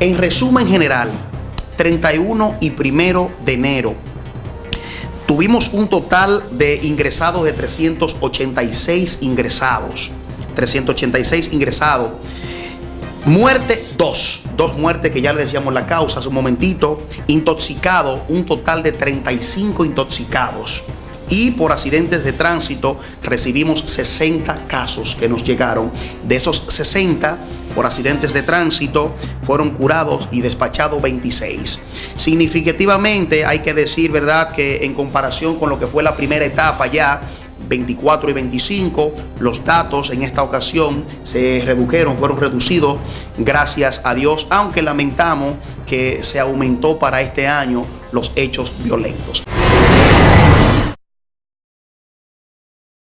En resumen general, 31 y 1 de enero, tuvimos un total de ingresados de 386 ingresados. 386 ingresados. Muerte, dos. Dos muertes que ya le decíamos la causa hace un momentito. Intoxicado, un total de 35 intoxicados. Y por accidentes de tránsito recibimos 60 casos que nos llegaron. De esos 60, por accidentes de tránsito, fueron curados y despachados 26. Significativamente hay que decir, ¿verdad?, que en comparación con lo que fue la primera etapa ya, 24 y 25, los datos en esta ocasión se redujeron, fueron reducidos, gracias a Dios, aunque lamentamos que se aumentó para este año los hechos violentos.